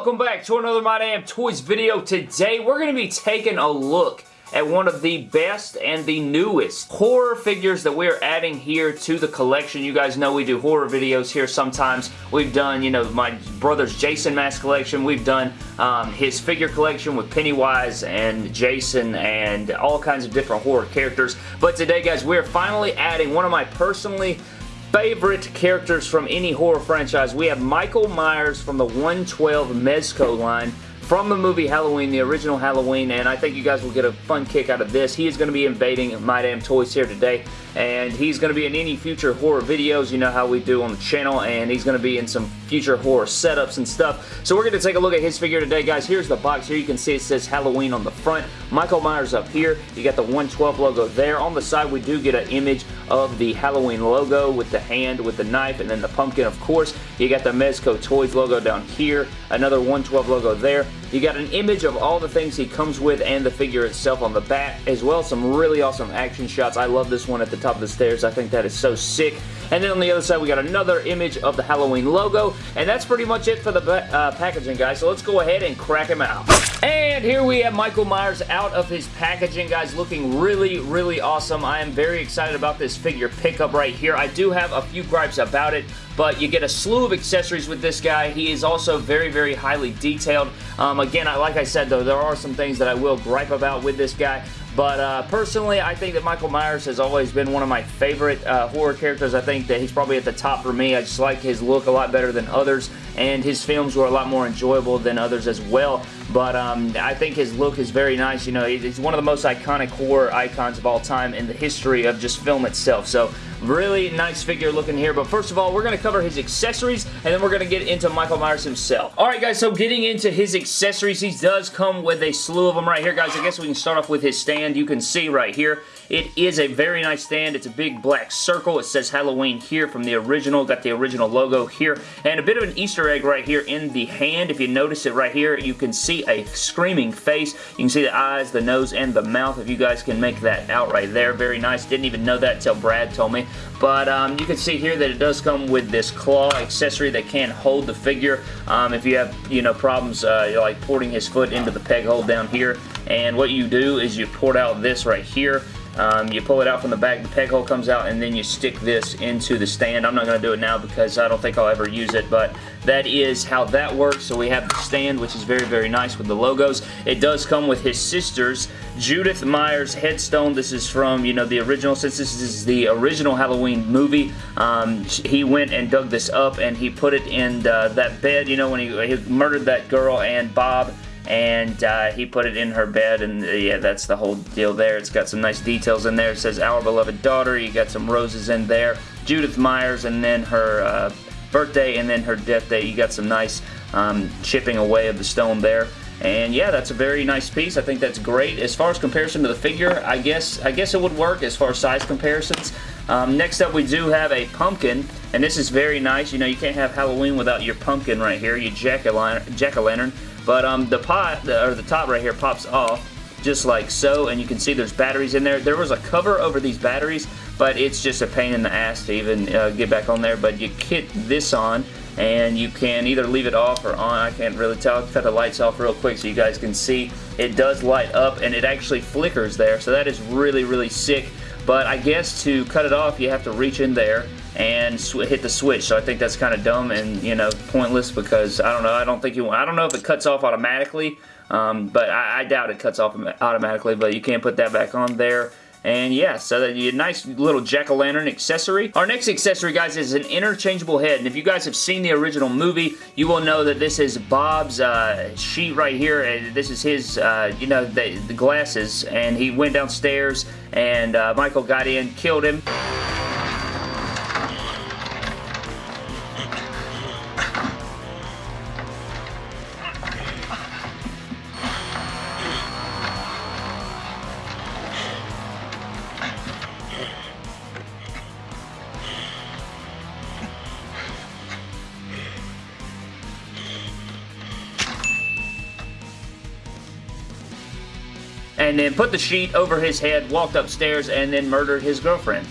Welcome back to another My Damn Toys video. Today we're going to be taking a look at one of the best and the newest horror figures that we're adding here to the collection. You guys know we do horror videos here sometimes. We've done, you know, my brother's Jason mask collection. We've done um, his figure collection with Pennywise and Jason and all kinds of different horror characters. But today, guys, we're finally adding one of my personally favorite characters from any horror franchise. We have Michael Myers from the 112 Mezco line from the movie Halloween, the original Halloween, and I think you guys will get a fun kick out of this. He is going to be invading My Damn Toys here today, and he's going to be in any future horror videos, you know how we do on the channel, and he's going to be in some future horror setups and stuff. So we're going to take a look at his figure today, guys. Here's the box. Here you can see it says Halloween on the front. Michael Myers up here. You got the 112 logo there. On the side, we do get an image of the Halloween logo with the hand, with the knife, and then the pumpkin, of course. You got the Mezco Toys logo down here. Another 112 logo there. You got an image of all the things he comes with and the figure itself on the back, as well as some really awesome action shots. I love this one at the top of the stairs. I think that is so sick. And then on the other side, we got another image of the Halloween logo. And that's pretty much it for the uh, packaging, guys. So let's go ahead and crack him out. And here we have Michael Myers out of his packaging, guys, looking really, really awesome. I am very excited about this figure pickup right here. I do have a few gripes about it, but you get a slew of accessories with this guy. He is also very, very highly detailed. Um, again, I, like I said, though, there are some things that I will gripe about with this guy, but uh, personally, I think that Michael Myers has always been one of my favorite uh, horror characters. I think that he's probably at the top for me. I just like his look a lot better than others, and his films were a lot more enjoyable than others as well. But um, I think his look is very nice. You know, he's one of the most iconic horror icons of all time in the history of just film itself. So Really nice figure looking here, but first of all, we're going to cover his accessories, and then we're going to get into Michael Myers himself. Alright guys, so getting into his accessories, he does come with a slew of them right here, guys. I guess we can start off with his stand. You can see right here, it is a very nice stand. It's a big black circle. It says Halloween here from the original. Got the original logo here, and a bit of an Easter egg right here in the hand. If you notice it right here, you can see a screaming face. You can see the eyes, the nose, and the mouth, if you guys can make that out right there. Very nice. Didn't even know that until Brad told me. But um, you can see here that it does come with this claw accessory that can hold the figure um, if you have you know problems uh, like porting his foot into the peg hole down here. And what you do is you port out this right here um, you pull it out from the back, the peg hole comes out, and then you stick this into the stand. I'm not going to do it now because I don't think I'll ever use it, but that is how that works. So we have the stand, which is very, very nice with the logos. It does come with his sister's Judith Myers headstone. This is from, you know, the original, since this is the original Halloween movie, um, he went and dug this up, and he put it in uh, that bed, you know, when he, he murdered that girl and Bob, and uh, he put it in her bed and uh, yeah that's the whole deal there it's got some nice details in there it says our beloved daughter you got some roses in there Judith Myers and then her uh, birthday and then her death day you got some nice um, chipping away of the stone there and yeah, that's a very nice piece. I think that's great. As far as comparison to the figure, I guess I guess it would work as far as size comparisons. Um, next up, we do have a pumpkin, and this is very nice. You know, you can't have Halloween without your pumpkin right here, your jack-o'-lantern. But um, the pot, or the top right here, pops off just like so, and you can see there's batteries in there. There was a cover over these batteries, but it's just a pain in the ass to even uh, get back on there. But you kit this on, and you can either leave it off or on. I can't really tell. Cut the lights off real quick so you guys can see. It does light up, and it actually flickers there, so that is really, really sick. But I guess to cut it off, you have to reach in there and hit the switch. So I think that's kind of dumb and, you know, pointless because, I don't know, I don't think you I don't know if it cuts off automatically, um, but I, I, doubt it cuts off automatically, but you can't put that back on there. And yeah, so that you nice little jack-o'-lantern accessory. Our next accessory, guys, is an interchangeable head. And if you guys have seen the original movie, you will know that this is Bob's uh, sheet right here. And this is his, uh, you know, the, the, glasses. And he went downstairs, and uh, Michael got in, killed him. And then put the sheet over his head, walked upstairs, and then murdered his girlfriend.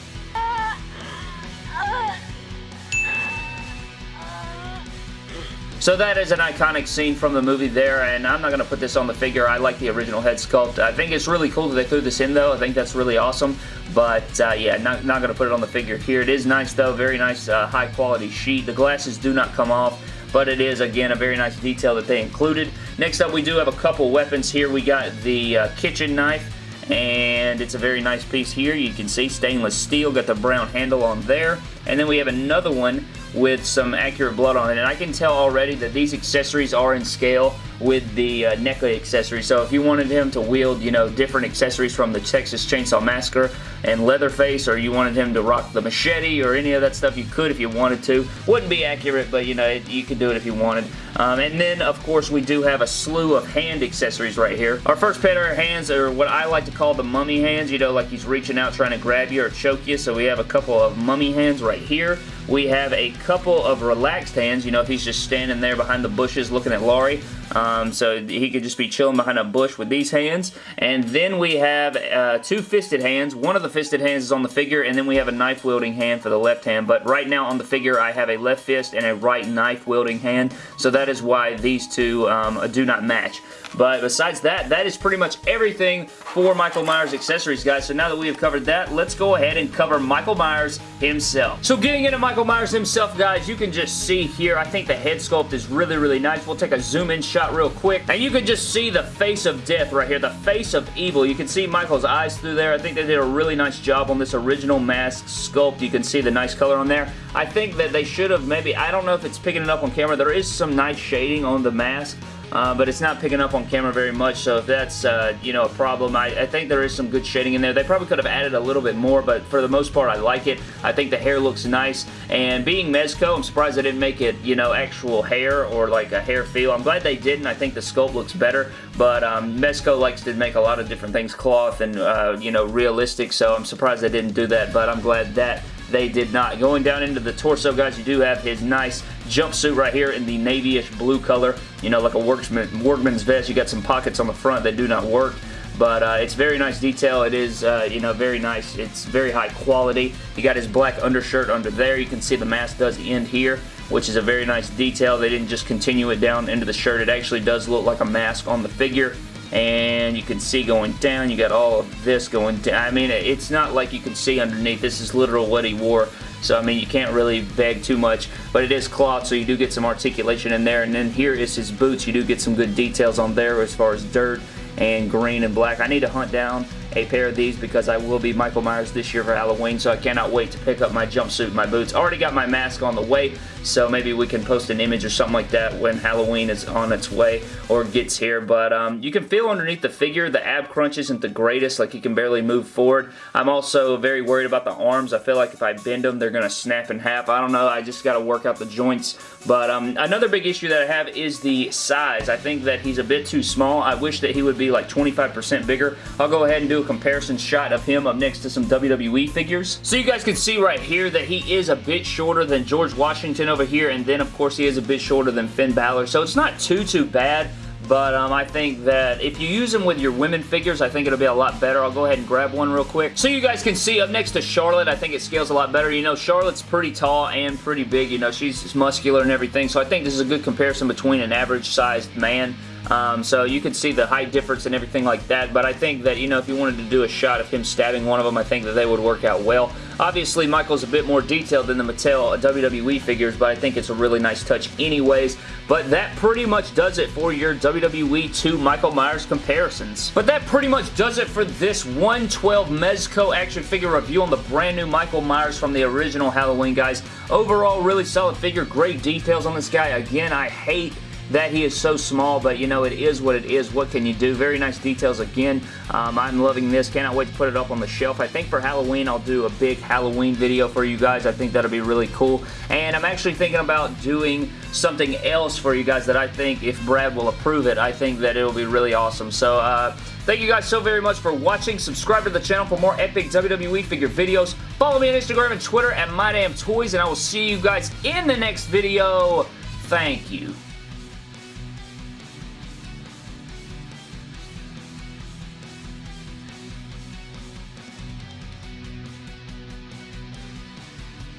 So that is an iconic scene from the movie there, and I'm not going to put this on the figure. I like the original head sculpt. I think it's really cool that they threw this in, though. I think that's really awesome. But, uh, yeah, not, not going to put it on the figure here. It is nice, though. Very nice, uh, high-quality sheet. The glasses do not come off but it is, again, a very nice detail that they included. Next up, we do have a couple weapons here. We got the uh, kitchen knife, and it's a very nice piece here. You can see stainless steel, got the brown handle on there. And then we have another one with some accurate blood on it. And I can tell already that these accessories are in scale with the uh, NECA accessories. So if you wanted him to wield, you know, different accessories from the Texas Chainsaw Massacre and Leatherface, or you wanted him to rock the machete or any of that stuff, you could if you wanted to. Wouldn't be accurate, but, you know, it, you could do it if you wanted. Um, and then, of course, we do have a slew of hand accessories right here. Our first pair of hands are what I like to call the mummy hands, you know, like he's reaching out trying to grab you or choke you. So we have a couple of mummy hands right here. We have a couple of relaxed hands, you know, if he's just standing there behind the bushes looking at Laurie. Um, so he could just be chilling behind a bush with these hands. And then we have uh, two fisted hands. One of the fisted hands is on the figure, and then we have a knife wielding hand for the left hand. But right now on the figure, I have a left fist and a right knife wielding hand. So that is why these two um, do not match. But besides that, that is pretty much everything for Michael Myers accessories, guys. So now that we have covered that, let's go ahead and cover Michael Myers himself. So getting into Michael Myers himself, guys, you can just see here, I think the head sculpt is really, really nice. We'll take a zoom-in shot real quick. And you can just see the face of death right here, the face of evil. You can see Michael's eyes through there. I think they did a really nice job on this original mask sculpt. You can see the nice color on there. I think that they should have maybe, I don't know if it's picking it up on camera. There is some nice shading on the mask. Uh, but it's not picking up on camera very much, so if that's, uh, you know, a problem, I, I, think there is some good shading in there. They probably could have added a little bit more, but for the most part, I like it. I think the hair looks nice, and being Mezco, I'm surprised they didn't make it, you know, actual hair or like a hair feel. I'm glad they didn't. I think the sculpt looks better, but um, Mezco likes to make a lot of different things cloth and, uh, you know, realistic, so I'm surprised they didn't do that, but I'm glad that they did not. Going down into the torso, guys, you do have his nice jumpsuit right here in the navyish blue color. You know, like a workman, workman's vest. You got some pockets on the front that do not work but uh, it's very nice detail. It is, uh, you know, very nice. It's very high quality. You got his black undershirt under there. You can see the mask does end here, which is a very nice detail. They didn't just continue it down into the shirt. It actually does look like a mask on the figure and you can see going down, you got all of this going down. I mean, it's not like you can see underneath. This is literal what he wore. So, I mean, you can't really beg too much, but it is cloth, so you do get some articulation in there. And then here is his boots. You do get some good details on there as far as dirt and green and black. I need to hunt down a pair of these because I will be Michael Myers this year for Halloween, so I cannot wait to pick up my jumpsuit my boots. Already got my mask on the way, so maybe we can post an image or something like that when Halloween is on its way or gets here, but um, you can feel underneath the figure the ab crunch isn't the greatest, like he can barely move forward. I'm also very worried about the arms. I feel like if I bend them, they're going to snap in half. I don't know. I just got to work out the joints, but um, another big issue that I have is the size. I think that he's a bit too small. I wish that he would be like 25% bigger. I'll go ahead and a comparison shot of him up next to some WWE figures. So you guys can see right here that he is a bit shorter than George Washington over here, and then of course he is a bit shorter than Finn Balor, so it's not too, too bad. But um, I think that if you use them with your women figures, I think it'll be a lot better. I'll go ahead and grab one real quick. So you guys can see up next to Charlotte, I think it scales a lot better. You know, Charlotte's pretty tall and pretty big. You know, she's muscular and everything. So I think this is a good comparison between an average-sized man um, so you can see the height difference and everything like that, but I think that, you know, if you wanted to do a shot of him stabbing one of them, I think that they would work out well. Obviously, Michael's a bit more detailed than the Mattel WWE figures, but I think it's a really nice touch anyways. But that pretty much does it for your WWE 2 Michael Myers comparisons. But that pretty much does it for this 112 Mezco action figure review on the brand new Michael Myers from the original Halloween, guys. Overall, really solid figure. Great details on this guy. Again, I hate that he is so small, but you know, it is what it is. What can you do? Very nice details again. Um, I'm loving this. Cannot wait to put it up on the shelf. I think for Halloween, I'll do a big Halloween video for you guys. I think that'll be really cool. And I'm actually thinking about doing something else for you guys that I think, if Brad will approve it, I think that it'll be really awesome. So, uh, Thank you guys so very much for watching. Subscribe to the channel for more epic WWE figure videos. Follow me on Instagram and Twitter at MyDamnToys, and I will see you guys in the next video. Thank you.